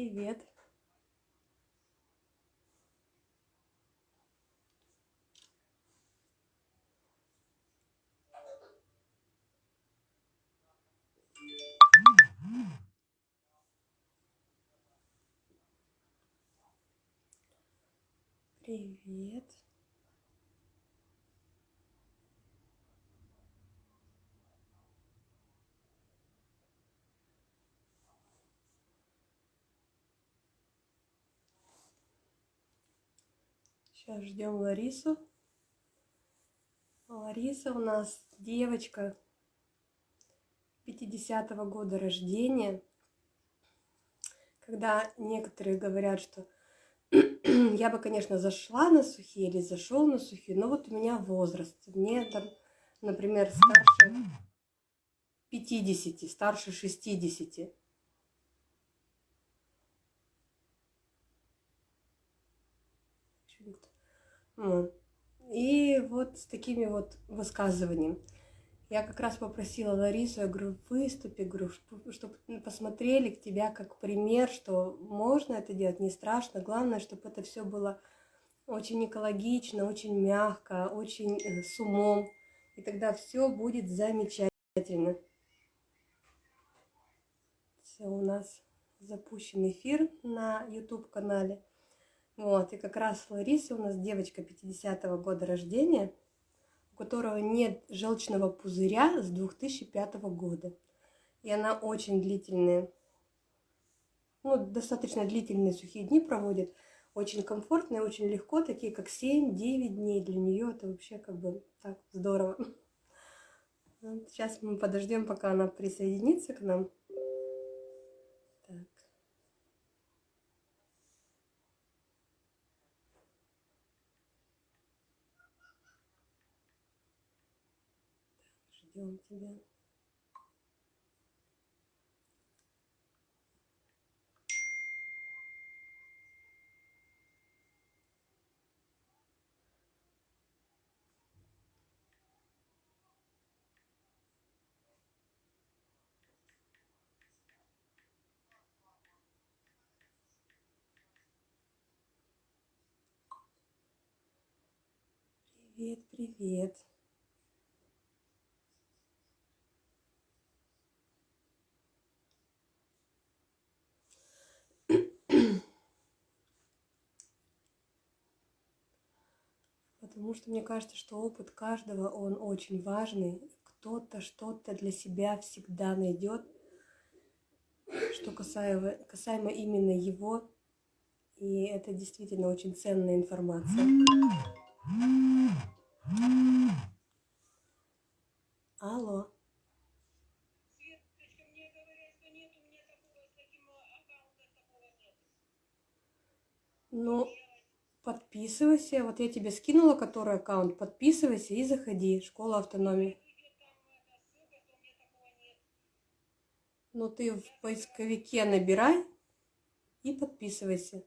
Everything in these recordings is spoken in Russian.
привет. Привет. Сейчас ждем Ларису. Лариса у нас девочка 50-го года рождения. Когда некоторые говорят, что я бы, конечно, зашла на сухие или зашел на сухие, но вот у меня возраст. Мне там, например, старше 50, старше 60. И вот с такими вот высказываниями. Я как раз попросила Ларису, я говорю, выступи, говорю, чтобы посмотрели к тебя как пример, что можно это делать, не страшно. Главное, чтобы это все было очень экологично, очень мягко, очень э, с умом. И тогда все будет замечательно. Все, у нас запущен эфир на YouTube-канале. Вот, и как раз Лариса у нас девочка 50-го года рождения, у которого нет желчного пузыря с 2005 года. И она очень длительные, ну, достаточно длительные сухие дни проводит. Очень комфортно и очень легко, такие как 7-9 дней. Для нее это вообще как бы так здорово. Сейчас мы подождем, пока она присоединится к нам. Ждем тебя. Привет, привет. Потому что мне кажется, что опыт каждого, он очень важный. Кто-то что-то для себя всегда найдет, что касаемо, касаемо именно его. И это действительно очень ценная информация. Алло. Ну, подписывайся. Вот я тебе скинула, который аккаунт. Подписывайся и заходи. Школа автономии. Ну, ты в поисковике набирай и подписывайся.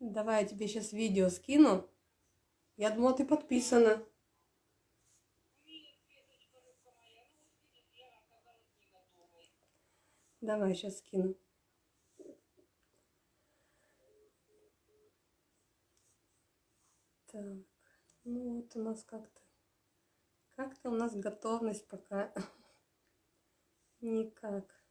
Давай я тебе сейчас видео скину. Я думала, ты подписана. Давай, сейчас скину. Так, ну вот у нас как-то, как-то у нас готовность пока никак.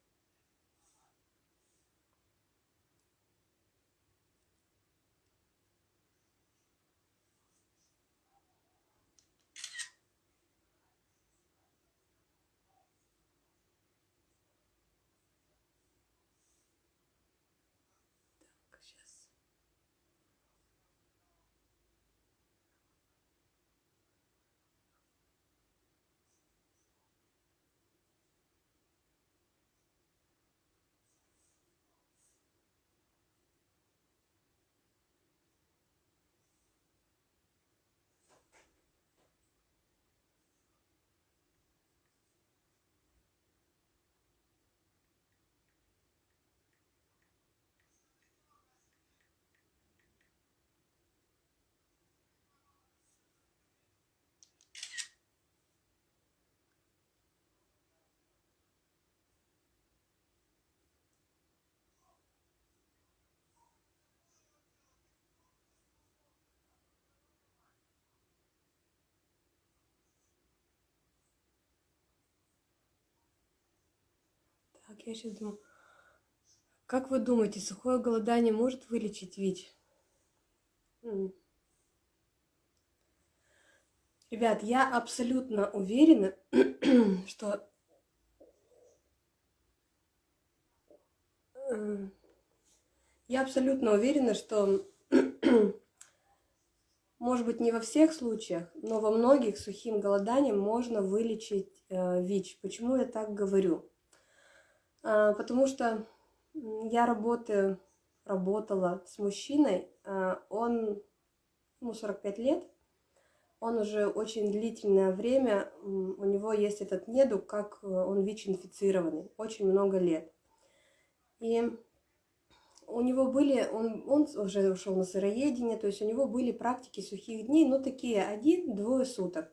Я сейчас думаю. Как вы думаете, сухое голодание может вылечить ВИЧ? Ребят, я абсолютно уверена, что я абсолютно уверена, что может быть не во всех случаях, но во многих сухим голоданием можно вылечить э, ВИЧ. Почему я так говорю? А, потому что я работаю, работала с мужчиной, а, он, ему 45 лет, он уже очень длительное время, у него есть этот недуг, как э, он ВИЧ-инфицированный, очень много лет. И у него были, он, он уже ушел на сыроедение, то есть у него были практики сухих дней, ну такие один-двое суток.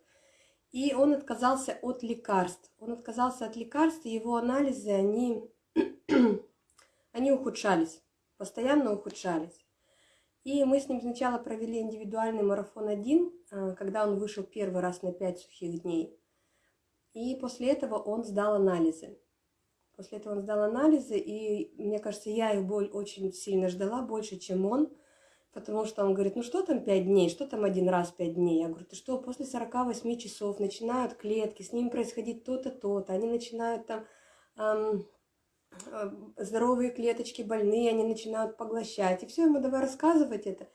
И он отказался от лекарств. Он отказался от лекарств, и его анализы, они, они ухудшались, постоянно ухудшались. И мы с ним сначала провели индивидуальный марафон один, а, когда он вышел первый раз на 5 сухих дней. И после этого он сдал анализы. После этого он сдал анализы, и мне кажется, я их боль очень сильно ждала, больше, чем он. Потому что он говорит, ну что там 5 дней, что там один раз 5 дней? Я говорю, ты что, после 48 часов начинают клетки, с ними происходить то-то, то-то, они начинают там эм, здоровые клеточки больные, они начинают поглощать. И все, ему давай рассказывать это.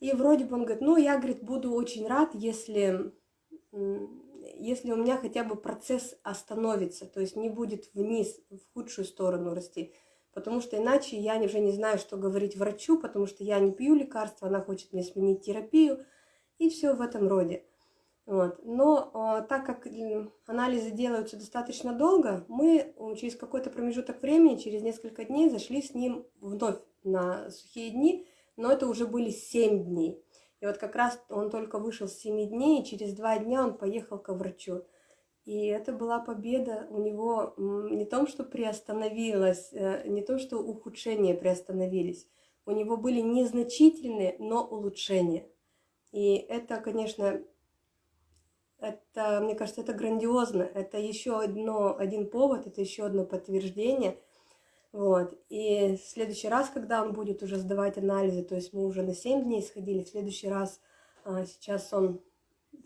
И вроде бы он говорит, ну я, говорит, буду очень рад, если если у меня хотя бы процесс остановится, то есть не будет вниз, в худшую сторону расти. Потому что иначе я уже не знаю, что говорить врачу, потому что я не пью лекарства, она хочет мне сменить терапию, и все в этом роде. Вот. Но э, так как анализы делаются достаточно долго, мы через какой-то промежуток времени, через несколько дней, зашли с ним вновь на сухие дни, но это уже были 7 дней. И вот как раз он только вышел с 7 дней, и через 2 дня он поехал к врачу. И это была победа у него не том, что приостановилось, э, не то, что ухудшения приостановились. У него были незначительные, но улучшения. И это, конечно, это, мне кажется, это грандиозно. Это еще одно, один повод, это еще одно подтверждение – вот. И в следующий раз, когда он будет уже сдавать анализы, то есть мы уже на 7 дней сходили, в следующий раз а, сейчас он,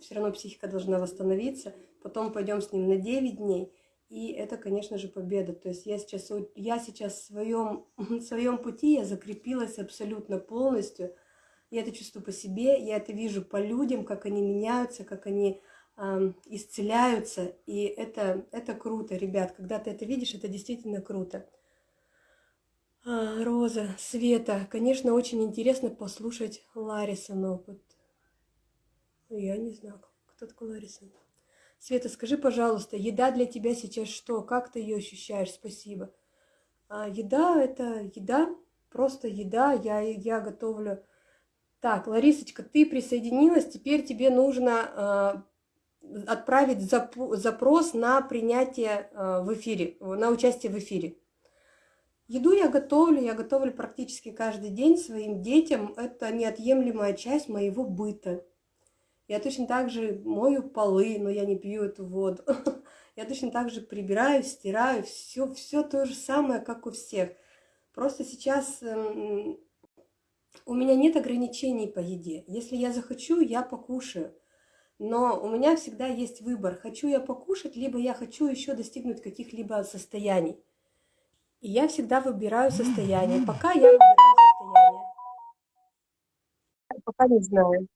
все равно психика должна восстановиться, потом пойдем с ним на 9 дней, и это, конечно же, победа. То есть я сейчас, я сейчас в своем, в своем пути, я закрепилась абсолютно полностью. Я это чувствую по себе, я это вижу по людям, как они меняются, как они э, исцеляются. И это, это круто, ребят. Когда ты это видишь, это действительно круто. А, Роза, Света, конечно, очень интересно послушать Ларисон опыт. Я не знаю, кто такой Ларисон. Света, скажи, пожалуйста, еда для тебя сейчас что? Как ты ее ощущаешь? Спасибо. А, еда – это еда, просто еда. Я, я готовлю. Так, Ларисочка, ты присоединилась, теперь тебе нужно э, отправить зап запрос на принятие э, в эфире, на участие в эфире. Еду я готовлю, я готовлю практически каждый день своим детям. Это неотъемлемая часть моего быта. Я точно так же мою полы, но я не пью эту воду. Я точно так же прибираю, стираю, все, все то же самое, как у всех. Просто сейчас эм, у меня нет ограничений по еде. Если я захочу, я покушаю. Но у меня всегда есть выбор. Хочу я покушать, либо я хочу еще достигнуть каких-либо состояний. И я всегда выбираю состояние. Пока я выбираю состояние. Пока не знаю.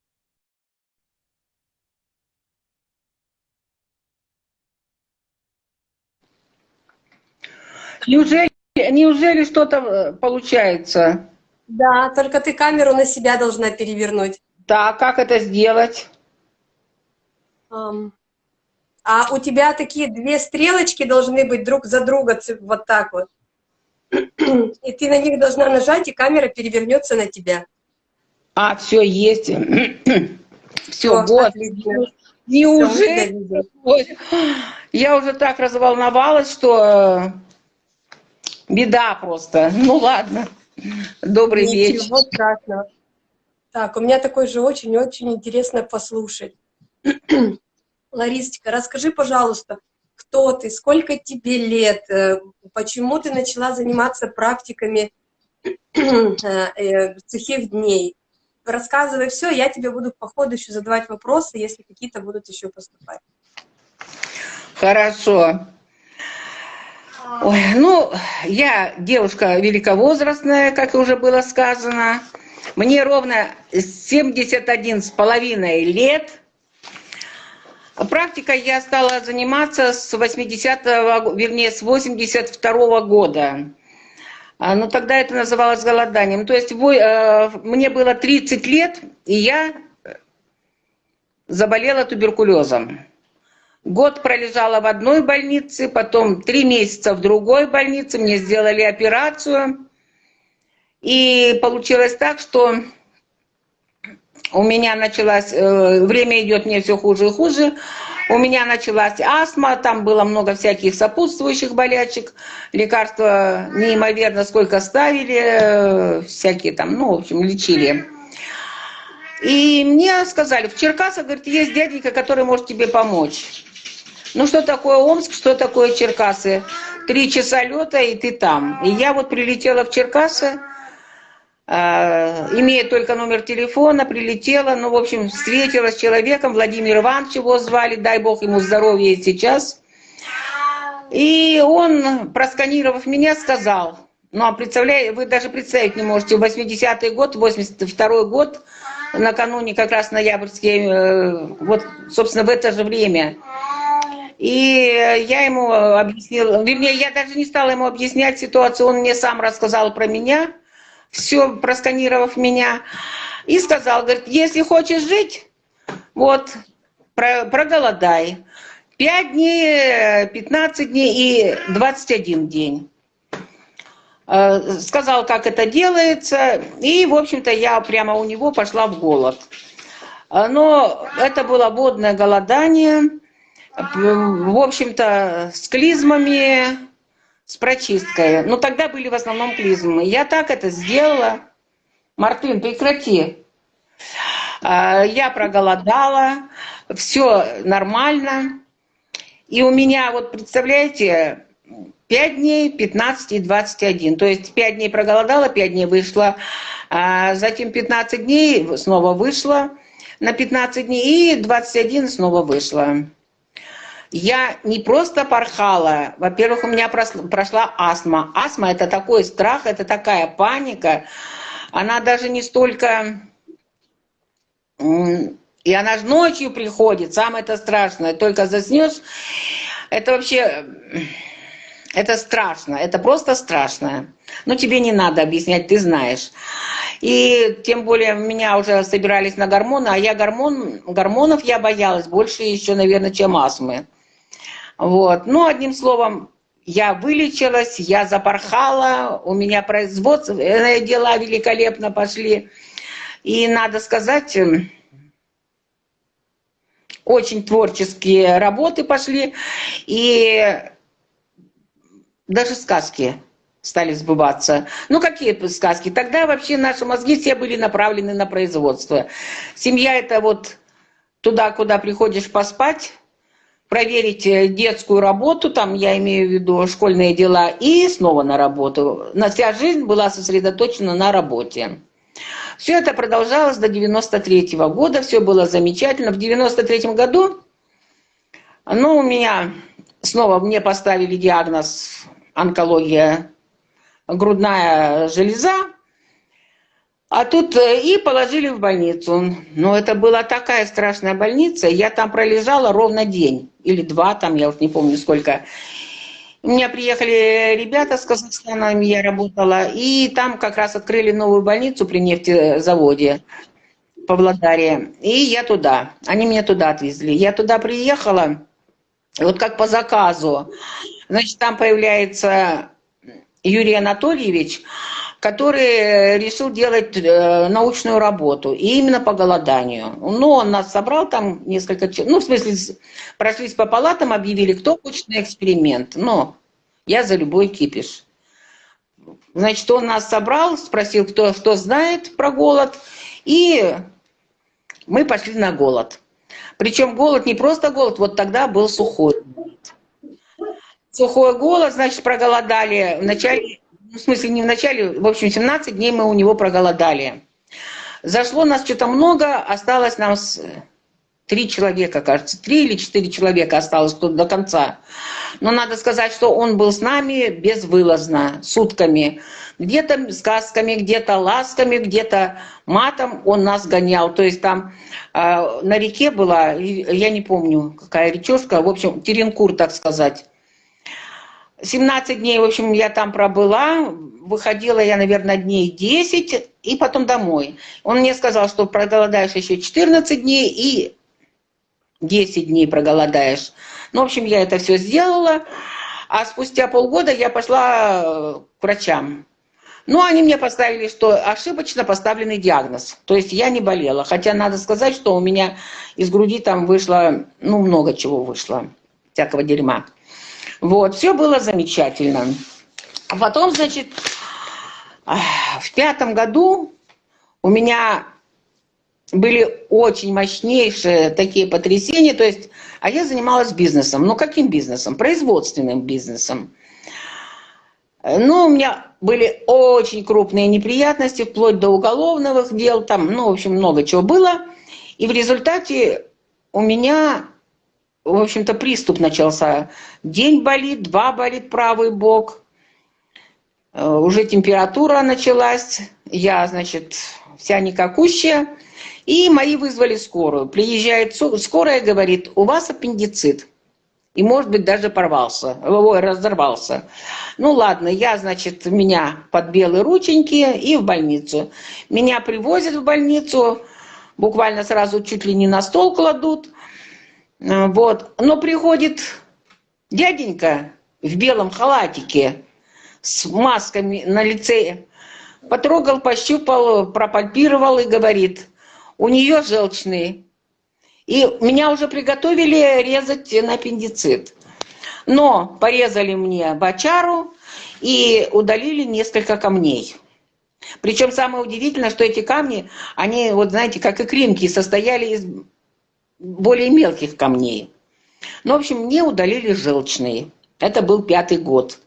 Неужели, неужели что-то э, получается? Да, только ты камеру на себя должна перевернуть. Да, как это сделать? Um, а у тебя такие две стрелочки должны быть друг за друга, вот так вот. И ты на них должна нажать, и камера перевернется на тебя. А, все, есть. Все, вот. Неужели? Я уже так разволновалась, что э, беда просто. Ну ладно. Добрый Ничего вечер. страшного. Так, у меня такой же очень-очень интересно послушать. Ларисочка, расскажи, пожалуйста, кто ты, сколько тебе лет, э, почему ты начала заниматься практиками сухих дней. Рассказывай все, я тебе буду по ходу еще задавать вопросы, если какие-то будут еще поступать. Хорошо. Ой, ну, я девушка великовозрастная, как уже было сказано. Мне ровно 71 с половиной лет. Практикой я стала заниматься с 80-го, вернее, с 82 -го года. А, но тогда это называлось голоданием. То есть э, мне было 30 лет, и я заболела туберкулезом. Год пролежала в одной больнице, потом три месяца в другой больнице, мне сделали операцию. И получилось так, что у меня началась, э, время идет мне все хуже и хуже, у меня началась астма, там было много всяких сопутствующих болячек, лекарства неимоверно сколько ставили, э, всякие там, ну, в общем, лечили. И мне сказали, в Черкасах, говорит, есть дяденька, который может тебе помочь. Ну, что такое Омск, что такое Черкасы? Три часа лета, и ты там. И я вот прилетела в Черкасы, э, имея только номер телефона, прилетела, ну, в общем, встретилась с человеком, Владимир Иванович его звали, дай бог ему здоровья и сейчас. И он, просканировав меня, сказал, ну, а представляете, вы даже представить не можете, 80-й год, 82-й год, накануне как раз ноябрьские, э, вот, собственно, в это же время, и я ему объяснила, вернее, я даже не стала ему объяснять ситуацию, он мне сам рассказал про меня, все просканировав меня, и сказал, говорит, если хочешь жить, вот, про, проголодай. 5 дней, 15 дней и 21 день. Э, сказал, как это делается, и, в общем-то, я прямо у него пошла в голод. Э, но это было водное голодание, в общем-то, с клизмами, с прочисткой. Но тогда были в основном клизмы. Я так это сделала. Мартын, прекрати. А, я проголодала, все нормально. И у меня, вот представляете, 5 дней, 15 и 21. То есть 5 дней проголодала, 5 дней вышла, а затем 15 дней снова вышла на 15 дней и 21 снова вышла я не просто порхала. Во-первых, у меня прошла астма. Астма – это такой страх, это такая паника. Она даже не столько... И она же ночью приходит, самое это страшное. Только заснешь, это вообще... Это страшно, это просто страшно. Но тебе не надо объяснять, ты знаешь. И тем более меня уже собирались на гормоны, а я гормон, гормонов я боялась больше еще, наверное, чем астмы. Вот. Ну, одним словом, я вылечилась, я запорхала, у меня производственные дела великолепно пошли. И надо сказать, очень творческие работы пошли, и даже сказки стали сбываться. Ну, какие сказки? Тогда вообще наши мозги все были направлены на производство. Семья – это вот туда, куда приходишь поспать, проверить э, детскую работу, там я имею в виду школьные дела, и снова на работу. На вся жизнь была сосредоточена на работе. Все это продолжалось до 93 -го года, все было замечательно. В 93 году, ну, у меня снова мне поставили диагноз онкология грудная железа, а тут э, и положили в больницу. Но это была такая страшная больница. Я там пролежала ровно день. Или два, там я уж не помню сколько. У меня приехали ребята с Казахстана, я работала. И там как раз открыли новую больницу при нефтезаводе в Павлодаре. И я туда. Они меня туда отвезли. Я туда приехала, вот как по заказу. Значит, там появляется Юрий Анатольевич, который решил делать э, научную работу, и именно по голоданию. Ну, он нас собрал там несколько... Ну, в смысле, прошлись по палатам, объявили, кто хочет на эксперимент. Но я за любой кипиш. Значит, он нас собрал, спросил, кто, кто знает про голод, и мы пошли на голод. Причем голод не просто голод, вот тогда был сухой. Сухой голод, значит, проголодали. В начале, ну, в смысле, не в начале, в общем, 17 дней мы у него проголодали. Зашло нас что-то много, осталось нам три человека, кажется, три или четыре человека осталось тут до конца. Но надо сказать, что он был с нами безвылазно, сутками. Где-то сказками, где-то ласками, где-то матом он нас гонял. То есть там э, на реке была, я не помню, какая речушка, в общем, Теренкур, так сказать. 17 дней, в общем, я там пробыла, выходила я, наверное, дней 10, и потом домой. Он мне сказал, что проголодаешь еще 14 дней и 10 дней проголодаешь. Ну, в общем, я это все сделала, а спустя полгода я пошла к врачам. Ну, они мне поставили, что ошибочно поставленный диагноз. То есть я не болела. Хотя надо сказать, что у меня из груди там вышло, ну, много чего вышло, всякого дерьма. Вот, все было замечательно. А потом, значит, в пятом году у меня были очень мощнейшие такие потрясения. То есть, а я занималась бизнесом. Ну, каким бизнесом? Производственным бизнесом. Ну, у меня были очень крупные неприятности, вплоть до уголовных дел, там, ну, в общем, много чего было. И в результате у меня, в общем-то, приступ начался. День болит, два болит правый бок. Э, уже температура началась. Я, значит, вся никакущая. И мои вызвали скорую. Приезжает скорая, говорит, у вас аппендицит и, может быть, даже порвался, ой, разорвался. Ну ладно, я, значит, меня под белые рученьки и в больницу. Меня привозят в больницу, буквально сразу чуть ли не на стол кладут. Э, вот. Но приходит дяденька в белом халатике с масками на лице, потрогал, пощупал, пропальпировал и говорит, у нее желчный и меня уже приготовили резать на аппендицит. Но порезали мне бочару и удалили несколько камней. Причем самое удивительное, что эти камни, они, вот знаете, как и кримки, состояли из более мелких камней. Ну, в общем, мне удалили желчные. Это был пятый год.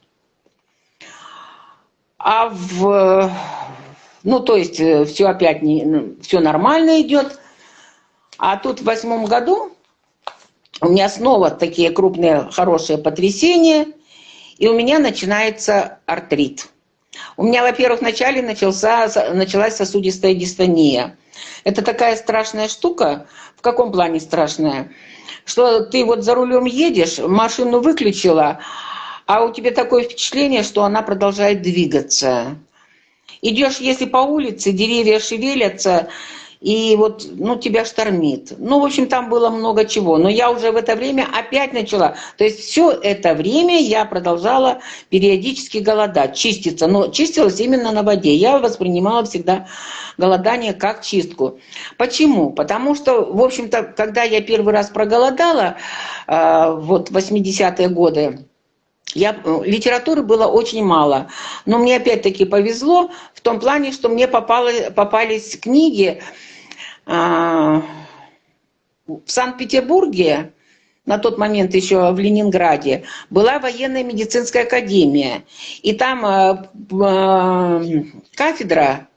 А в... Ну, то есть, э, все опять не, ну, все нормально идет. А тут в восьмом году у меня снова такие крупные хорошие потрясения, и у меня начинается артрит. У меня, во-первых, вначале начался, началась сосудистая дистония. Это такая страшная штука. В каком плане страшная? Что ты вот за рулем едешь, машину выключила, а у тебя такое впечатление, что она продолжает двигаться. Идешь, если по улице, деревья шевелятся, и вот, ну, тебя штормит. Ну, в общем, там было много чего. Но я уже в это время опять начала. То есть все это время я продолжала периодически голодать, чиститься. Но чистилась именно на воде. Я воспринимала всегда голодание как чистку. Почему? Потому что, в общем-то, когда я первый раз проголодала, э, вот 80-е годы, я, литературы было очень мало, но мне опять-таки повезло в том плане, что мне попало, попались книги, а, в Санкт-Петербурге, на тот момент еще в Ленинграде, была военная медицинская академия. И там а, а, кафедра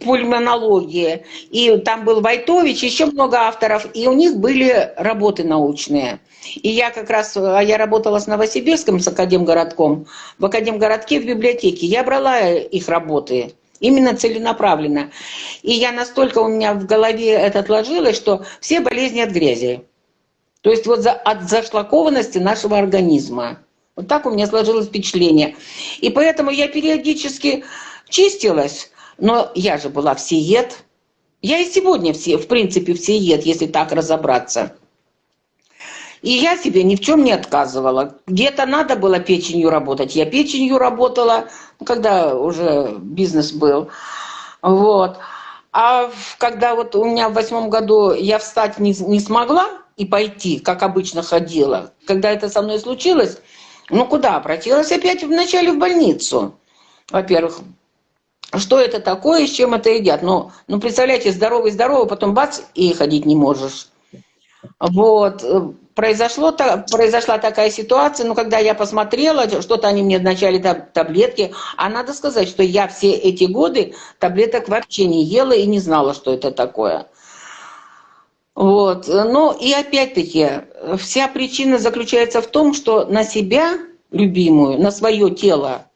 пульмонологии, и там был Войтович, еще много авторов, и у них были работы научные. И я как раз, я работала с Новосибирском, с Академгородком, в Академгородке в библиотеке, я брала их работы. Именно целенаправленно. И я настолько у меня в голове это отложилось, что все болезни от грязи. То есть вот за, от зашлакованности нашего организма. Вот так у меня сложилось впечатление. И поэтому я периодически чистилась, но я же была всеед. Я и сегодня все, в принципе всеед, если так разобраться. И я себе ни в чем не отказывала. Где-то надо было печенью работать. Я печенью работала, когда уже бизнес был. Вот. А когда вот у меня в восьмом году я встать не, не смогла и пойти, как обычно ходила, когда это со мной случилось, ну куда? Обратилась опять вначале в больницу. Во-первых, что это такое, с чем это едят? Ну, ну представляете, здоровый-здоровый, потом бац, и ходить не можешь. Вот произошло, произошла такая ситуация, но когда я посмотрела, что-то они мне вначале таблетки, а надо сказать, что я все эти годы таблеток вообще не ела и не знала, что это такое. Вот. Ну и опять-таки, вся причина заключается в том, что на себя, любимую, на свое тело,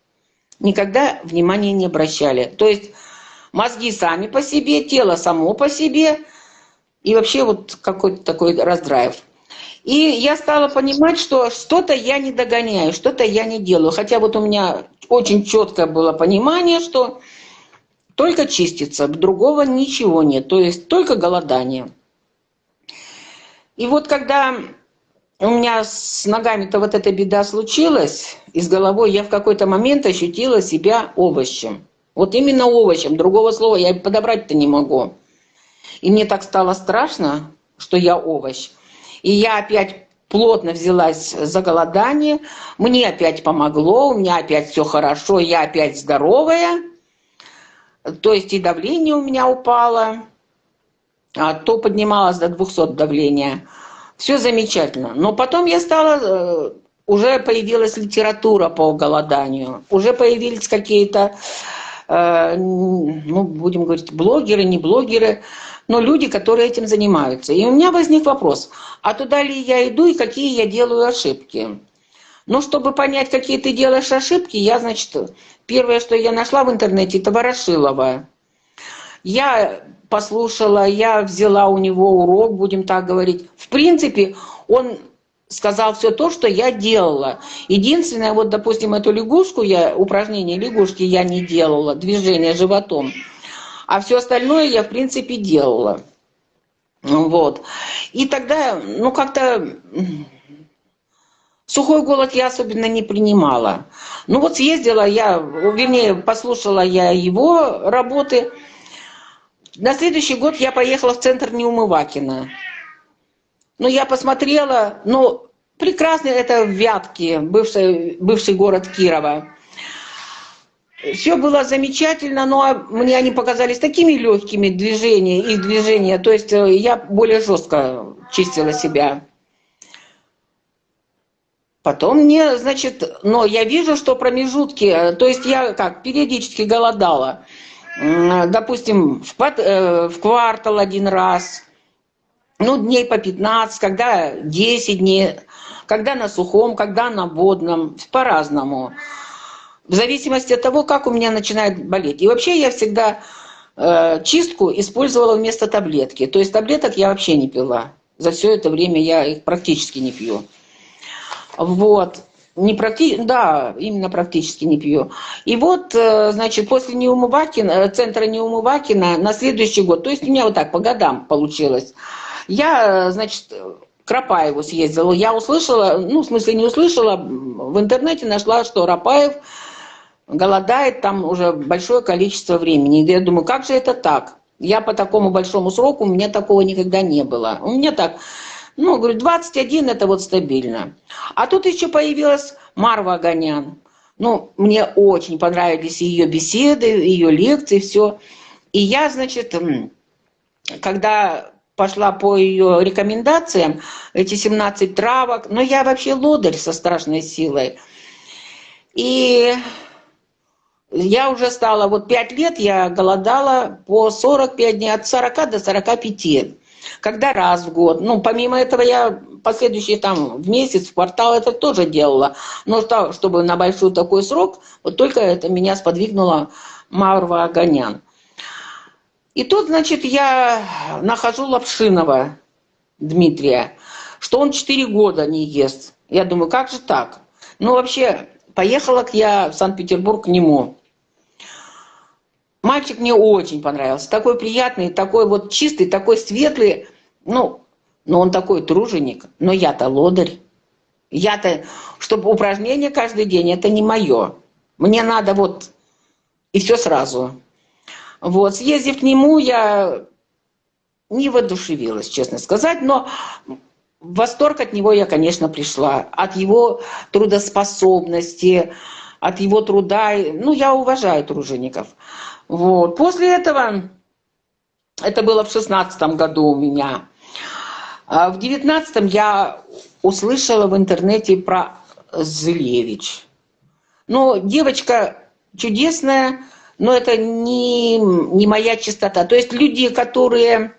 никогда внимания не обращали. То есть мозги сами по себе, тело само по себе, и вообще вот какой-то такой раздрайв. И я стала понимать, что что-то я не догоняю, что-то я не делаю. Хотя вот у меня очень четкое было понимание, что только чистится, другого ничего нет. То есть только голодание. И вот когда у меня с ногами-то вот эта беда случилась, и с головой я в какой-то момент ощутила себя овощем. Вот именно овощем, другого слова я подобрать-то не могу. И мне так стало страшно, что я овощ. И я опять плотно взялась за голодание. Мне опять помогло, у меня опять все хорошо, я опять здоровая. То есть и давление у меня упало, а то поднималось до 200 давления. Все замечательно. Но потом я стала, э, уже появилась литература по голоданию, уже появились какие-то, э, ну, будем говорить, блогеры, не блогеры, но люди, которые этим занимаются. И у меня возник вопрос, а туда ли я иду и какие я делаю ошибки? Ну, чтобы понять, какие ты делаешь ошибки, я, значит, первое, что я нашла в интернете, это Ворошилова. Я послушала, я взяла у него урок, будем так говорить. В принципе, он сказал все то, что я делала. Единственное, вот, допустим, эту лягушку, я, упражнение лягушки я не делала, движение животом. А все остальное я, в принципе, делала. Вот. И тогда, ну, как-то сухой голод я особенно не принимала. Ну, вот съездила я, вернее, послушала я его работы. На следующий год я поехала в центр Неумывакина. Ну, я посмотрела, ну, прекрасный это Вятки, бывший, бывший город Кирова. Все было замечательно, но мне они показались такими легкими движения, их движения. То есть э, я более жестко чистила себя. Потом мне, значит, но я вижу, что промежутки, э, то есть я как, периодически голодала. Допустим, в, э, в квартал один раз, ну, дней по 15, когда 10 дней, когда на сухом, когда на водном, по-разному в зависимости от того, как у меня начинает болеть. И вообще я всегда э, чистку использовала вместо таблетки. То есть таблеток я вообще не пила. За все это время я их практически не пью. Вот. Не практи... Да, именно практически не пью. И вот, э, значит, после Неумывакина, э, центра Неумывакина на следующий год, то есть у меня вот так по годам получилось, я, значит, к Рапаеву съездила. Я услышала, ну, в смысле не услышала, в интернете нашла, что Рапаев голодает там уже большое количество времени. И я думаю, как же это так? Я по такому большому сроку, у меня такого никогда не было. У меня так, ну, говорю, 21 это вот стабильно. А тут еще появилась Марва Аганян. Ну, мне очень понравились ее беседы, ее лекции, все. И я, значит, когда пошла по ее рекомендациям, эти 17 травок, но я вообще лодырь со страшной силой. И я уже стала, вот 5 лет я голодала по 45 дней, от 40 до 45. Когда раз в год. Ну, помимо этого я последующие там в месяц, в квартал это тоже делала. Но что, чтобы на большой такой срок, вот только это меня сподвигнуло Марва Аганян. И тут, значит, я нахожу Лапшинова Дмитрия, что он 4 года не ест. Я думаю, как же так? Ну, вообще, поехала я в Санкт-Петербург к нему. Мальчик мне очень понравился. Такой приятный, такой вот чистый, такой светлый. Ну, но он такой труженик. Но я-то лодырь. Я-то, чтобы упражнения каждый день, это не мое. Мне надо вот и все сразу. Вот, съездив к нему, я не воодушевилась, честно сказать, но в восторг от него я, конечно, пришла. От его трудоспособности, от его труда. Ну, я уважаю тружеников. Вот. После этого, это было в шестнадцатом году у меня, а в девятнадцатом я услышала в интернете про Зылевич. Ну, девочка чудесная, но это не, не моя чистота. То есть люди, которые,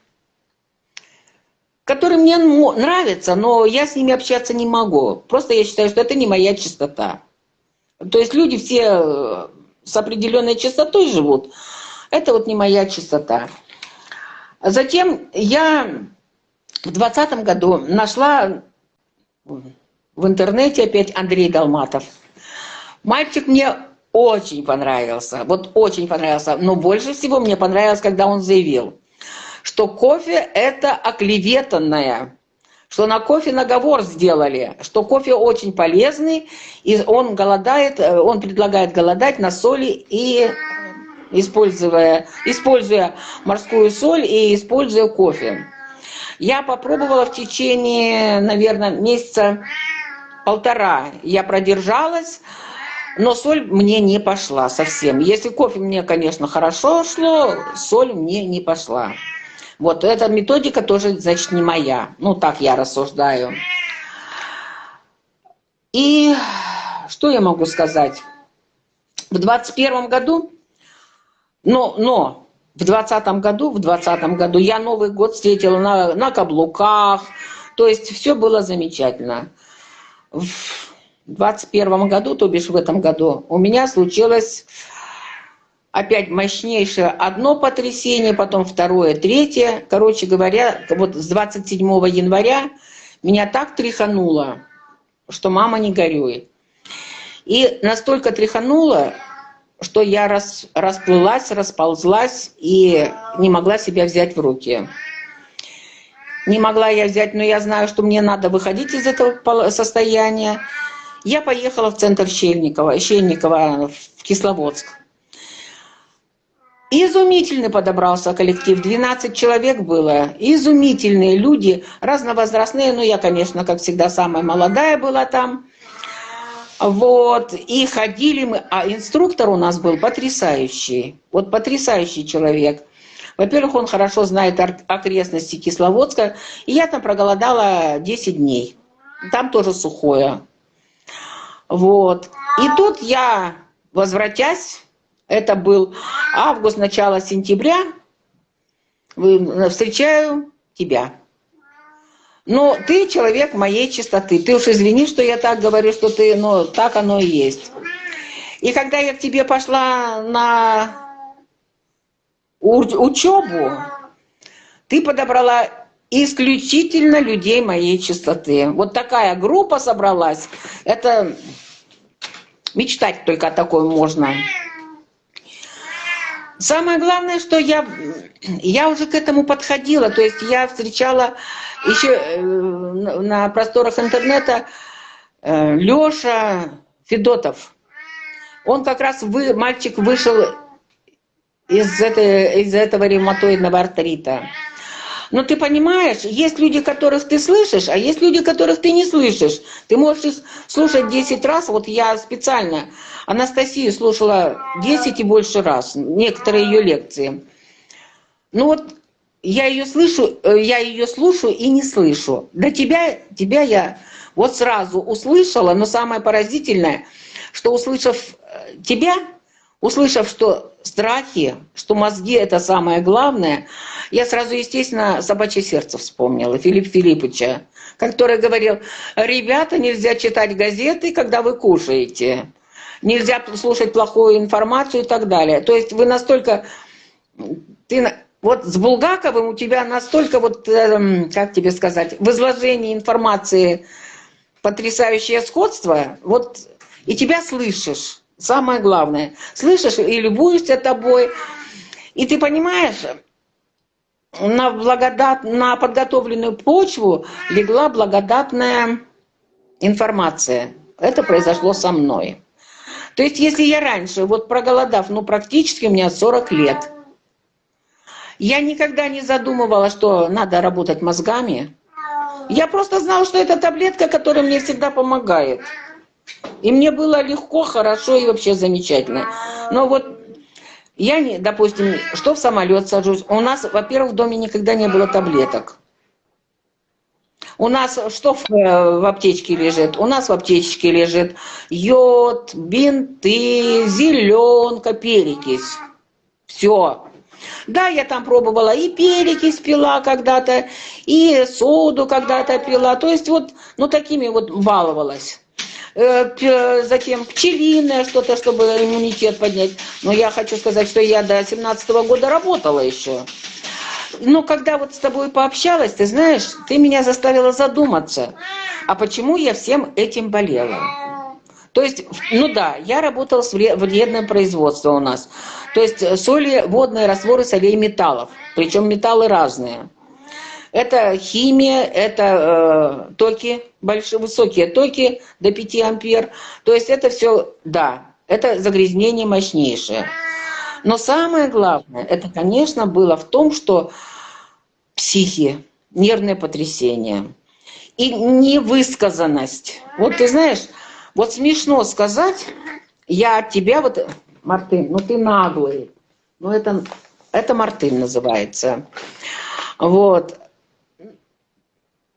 которые мне нравятся, но я с ними общаться не могу. Просто я считаю, что это не моя чистота. То есть люди все с определенной чистотой живут. Это вот не моя чистота. Затем я в двадцатом году нашла в интернете опять Андрей Долматов. Мальчик мне очень понравился, вот очень понравился. Но больше всего мне понравилось, когда он заявил, что кофе это оклеветанное, что на кофе наговор сделали, что кофе очень полезный, и он голодает, э, он предлагает голодать на соли и используя, используя морскую соль и используя кофе. Я попробовала в течение, наверное, месяца полтора. Я продержалась, но соль мне не пошла совсем. Если кофе мне, конечно, хорошо шло, соль мне не пошла. Вот эта методика тоже, значит, не моя. Ну, так я рассуждаю. И что я могу сказать? В 21 году, но, но в 20 году, в 20 году я Новый год встретила на, на каблуках, то есть все было замечательно. В 21 году, то бишь в этом году, у меня случилось опять мощнейшее одно потрясение, потом второе, третье. Короче говоря, вот с 27 января меня так тряхануло, что мама не горюй. И настолько тряхануло, что я рас, расплылась, расползлась и не могла себя взять в руки. Не могла я взять, но я знаю, что мне надо выходить из этого состояния. Я поехала в центр Щельникова, Щельникова в Кисловодск. Изумительный подобрался коллектив, 12 человек было, изумительные люди, разновозрастные, но я, конечно, как всегда, самая молодая была там. Вот, и ходили мы, а инструктор у нас был потрясающий, вот потрясающий человек. Во-первых, он хорошо знает окрестности Кисловодска, и я там проголодала 10 дней, там тоже сухое. Вот. И тут я, возвратясь, это был август, начало сентября, встречаю тебя. Но ты человек моей чистоты. Ты уж извини, что я так говорю, что ты, но так оно и есть. И когда я к тебе пошла на учебу, ты подобрала исключительно людей моей чистоты. Вот такая группа собралась. Это мечтать только о такой можно. Самое главное, что я, я уже к этому подходила. То есть я встречала еще э, на просторах интернета э, Леша Федотов. Он как раз, вы, мальчик, вышел из, этой, из этого ревматоидного артрита. Но ты понимаешь, есть люди, которых ты слышишь, а есть люди, которых ты не слышишь. Ты можешь слушать 10 раз. Вот я специально Анастасию слушала 10 и больше раз, некоторые ее лекции. Ну вот я ее слышу, э, я ее слушаю и не слышу. До тебя, тебя я вот сразу услышала, но самое поразительное, что услышав э, тебя, услышав, что страхи, что мозги это самое главное, я сразу, естественно, собачье сердце вспомнила, Филипп Филипповича, который говорил, ребята, нельзя читать газеты, когда вы кушаете, нельзя слушать плохую информацию и так далее. То есть вы настолько, ты, вот с Булгаковым у тебя настолько, вот, эм, как тебе сказать, в изложении информации потрясающее сходство, вот и тебя слышишь. Самое главное. Слышишь и любуешься тобой. И ты понимаешь, на, благодат, на подготовленную почву легла благодатная информация. Это произошло со мной. То есть, если я раньше, вот проголодав, ну, практически у меня 40 лет, я никогда не задумывала, что надо работать мозгами. Я просто знала, что это таблетка, которая мне всегда помогает. И мне было легко, хорошо и вообще замечательно. Но вот я, не, допустим, что в самолет сажусь, у нас, во-первых, в доме никогда не было таблеток. У нас что в, э, в аптечке лежит? У нас в аптечке лежит йод, бинты, зеленка, перекись. Все. Да, я там пробовала и перекись пила когда-то, и соду когда-то пила. То есть вот, ну такими вот баловалась. Э, затем пчелиное что-то, чтобы иммунитет поднять. Но я хочу сказать, что я до 17 -го года работала еще. Но когда вот с тобой пообщалась, ты знаешь, ты меня заставила задуматься, а почему я всем этим болела? То есть, ну да, я работала с вредным производством у нас. То есть э, соли, водные растворы солей металлов. Причем металлы разные. Это химия, это э, токи, большие, высокие токи до 5 ампер. То есть это все, да, это загрязнение мощнейшее. Но самое главное, это, конечно, было в том, что психи, нервное потрясение и невысказанность. Вот ты знаешь, вот смешно сказать, я от тебя вот, Мартын, ну ты наглый. Ну это, это Мартын называется. Вот.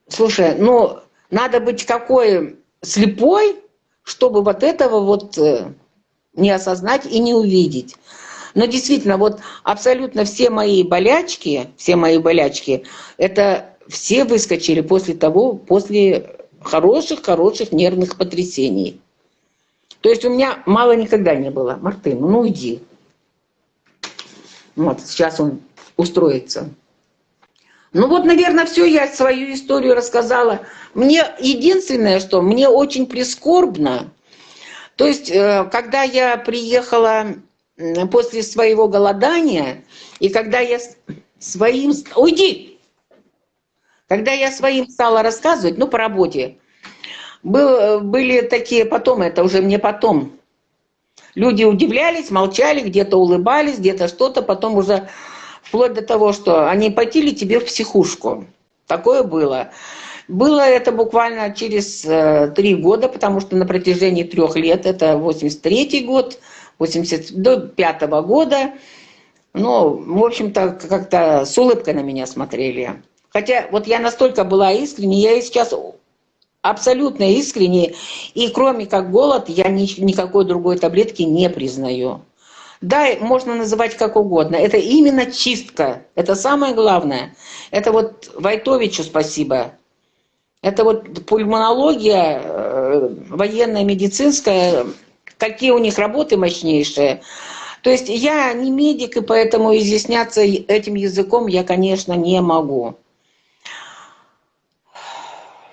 Слушай, ну надо быть какой слепой, чтобы вот этого вот э, не осознать и не увидеть. Но действительно, вот абсолютно все мои болячки, все мои болячки, это все выскочили после того, после хороших-хороших нервных потрясений. То есть у меня мало никогда не было. Мартын, ну иди. Вот, сейчас он устроится. Ну вот, наверное, все, я свою историю рассказала. Мне единственное, что мне очень прискорбно, то есть, э, когда я приехала после своего голодания, и когда я своим... Уйди! Когда я своим стала рассказывать, ну, по работе, был, были такие потом, это уже мне потом, люди удивлялись, молчали, где-то улыбались, где-то что-то, потом уже вплоть до того, что они потили тебе в психушку. Такое было. Было это буквально через э, три года, потому что на протяжении трех лет, это 83 год, 80, до пятого года. Ну, в общем-то, как-то с улыбкой на меня смотрели. Хотя вот я настолько была искренней, я и сейчас абсолютно искренне, и кроме как голод, я ни, никакой другой таблетки не признаю. Да, можно называть как угодно. Это именно чистка. Это самое главное. Это вот Войтовичу спасибо. Это вот пульмонология э, военная, медицинская, какие у них работы мощнейшие. То есть я не медик, и поэтому изъясняться этим языком я, конечно, не могу.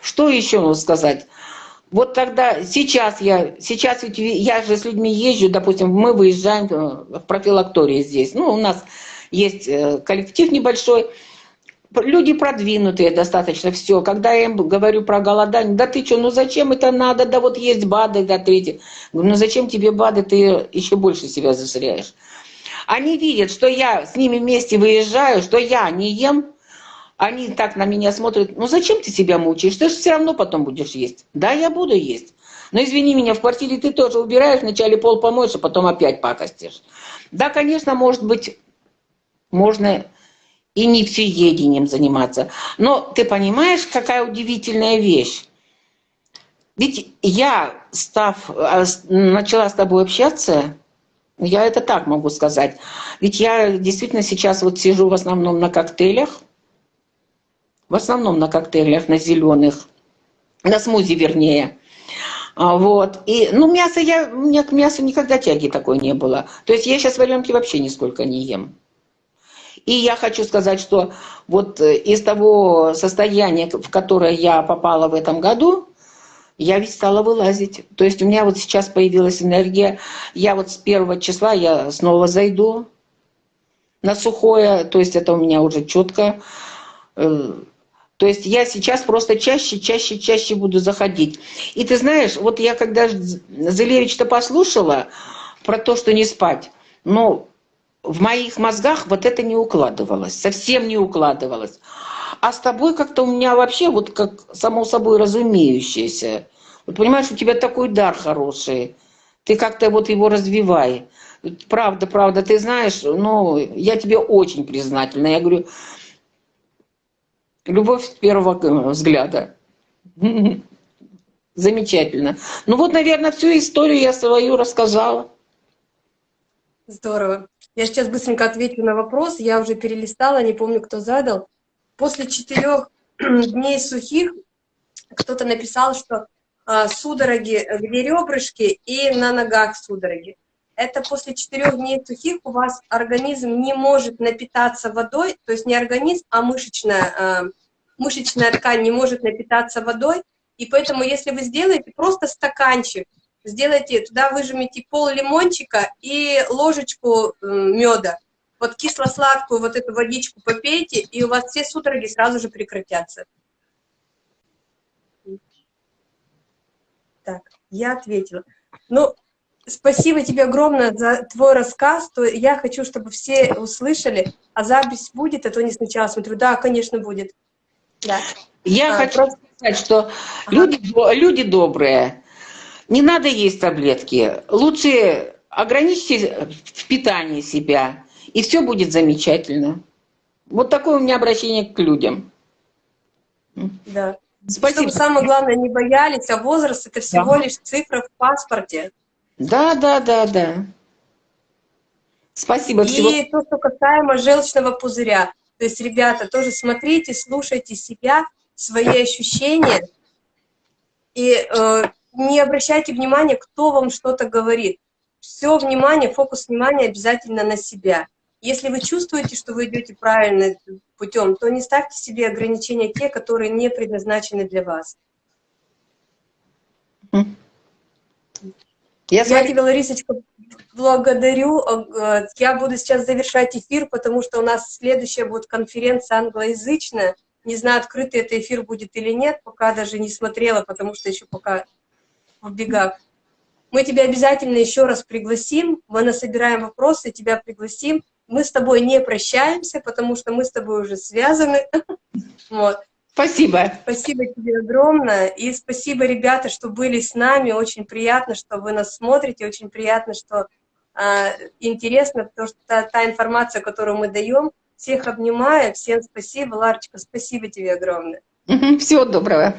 Что еще нужно сказать? Вот тогда, сейчас я, сейчас ведь я же с людьми езжу, допустим, мы выезжаем в профилактории здесь. Ну, у нас есть э, коллектив небольшой, люди продвинутые достаточно, все. Когда я им говорю про голодание, да ты что, ну зачем это надо, да вот есть БАДы, да. Говорю, ну зачем тебе БАДы, ты еще больше себя засоряешь. Они видят, что я с ними вместе выезжаю, что я не ем, они так на меня смотрят, ну зачем ты себя мучаешь, ты же все равно потом будешь есть. Да, я буду есть. Но извини меня, в квартире ты тоже убираешь, вначале пол помоешь, а потом опять пакостишь. Да, конечно, может быть, можно и не всеедением заниматься. Но ты понимаешь, какая удивительная вещь? Ведь я, став, а, начала с тобой общаться, я это так могу сказать. Ведь я действительно сейчас вот сижу в основном на коктейлях, в основном на коктейлях, на зеленых, на смузи вернее. А, вот. И, ну, мясо я, у меня к мясу никогда тяги такой не было. То есть я сейчас валенки вообще нисколько не ем. И я хочу сказать, что вот э, из того состояния, в которое я попала в этом году, я ведь стала вылазить. То есть у меня вот сейчас появилась энергия. Я вот с первого числа я снова зайду на сухое. То есть это у меня уже четко. То есть я сейчас просто чаще, чаще, чаще буду заходить. И ты знаешь, вот я когда Зелевич-то послушала про то, что не спать, ну, в моих мозгах вот это не укладывалось, совсем не укладывалось. А с тобой как-то у меня вообще вот как само собой разумеющееся. Вот понимаешь, у тебя такой дар хороший, ты как-то вот его развивай. Правда, правда, ты знаешь, ну, я тебе очень признательна. Я говорю, любовь с первого взгляда. Замечательно. Ну вот, наверное, всю историю я свою рассказала. Здорово. Я сейчас быстренько отвечу на вопрос. Я уже перелистала, не помню, кто задал. После четырех дней сухих кто-то написал, что а, судороги где ребрышки и на ногах судороги. Это после четырех дней сухих у вас организм не может напитаться водой, то есть не организм, а мышечная, а, мышечная ткань не может напитаться водой, и поэтому если вы сделаете просто стаканчик, сделайте, туда выжмите пол лимончика и ложечку меда, вот кисло-сладкую вот эту водичку попейте, и у вас все судороги сразу же прекратятся. Так, я ответила. Ну, спасибо тебе огромное за твой рассказ. То я хочу, чтобы все услышали, а запись будет, а то не сначала смотрю. Да, конечно, будет. Да. Я а, хочу просто... сказать, что ага. люди, люди добрые, не надо есть таблетки. Лучше ограничьте в питании себя, и все будет замечательно. Вот такое у меня обращение к людям. Да. Спасибо. Чтобы самое главное, не боялись, а возраст это всего да. лишь цифра в паспорте. Да, да, да, да. Спасибо. И всего... то, что касаемо желчного пузыря. То есть, ребята, тоже смотрите, слушайте себя, свои ощущения. И э, не обращайте внимания, кто вам что-то говорит. Все внимание, фокус внимания обязательно на себя. Если вы чувствуете, что вы идете правильным путем, то не ставьте себе ограничения те, которые не предназначены для вас. Я, Я тебя, Ларисочка, благодарю. Э, я буду сейчас завершать эфир, потому что у нас следующая будет конференция англоязычная. Не знаю, открытый это эфир будет или нет, пока даже не смотрела, потому что еще пока в бегах. Мы тебя обязательно еще раз пригласим, мы насобираем вопросы, тебя пригласим. Мы с тобой не прощаемся, потому что мы с тобой уже связаны. Вот. Спасибо. Спасибо тебе огромное. И спасибо, ребята, что были с нами. Очень приятно, что вы нас смотрите. Очень приятно, что э, интересно, потому что та, та информация, которую мы даем. Всех обнимаю. Всем спасибо. Ларочка, спасибо тебе огромное. Всего доброго.